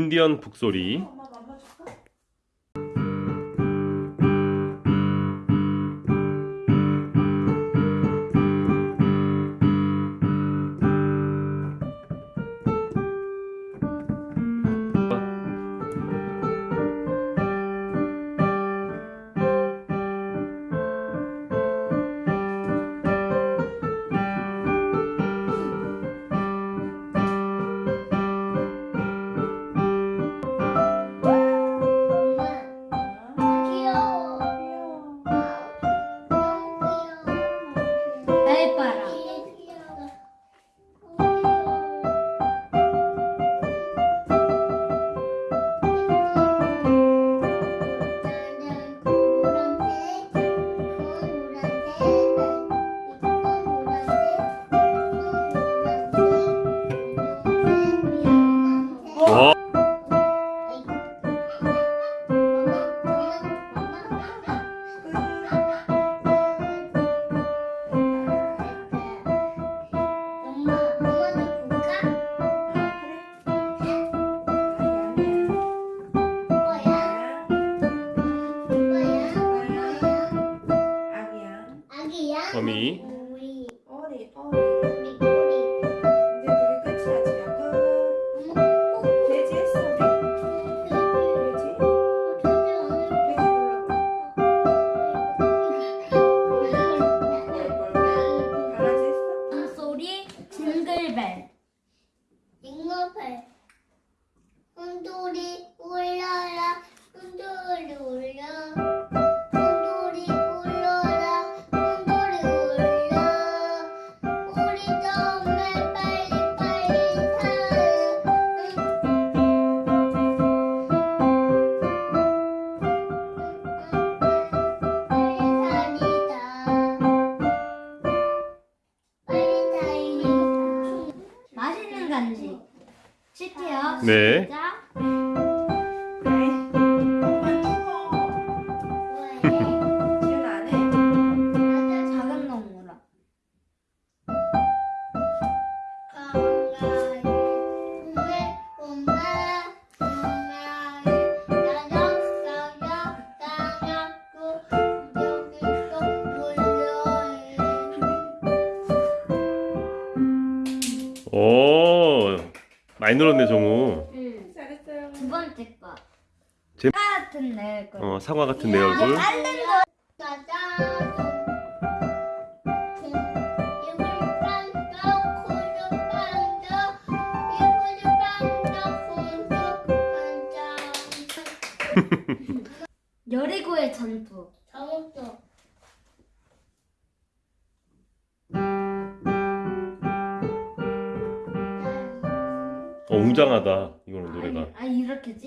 인디언 북소리 소리 징글벨 징글벨 혼돌이 울려라 혼돌이 울려 네. 시작 많이 늘었네 정우 응. 잘했어요. 두 번째 거 제- 사과 같은 내 거. 어 사과 같은 내 얼굴 거. 짜잔. 여리고의 전투. 잘못 어 웅장하다 이거는 노래가 아 이렇게지?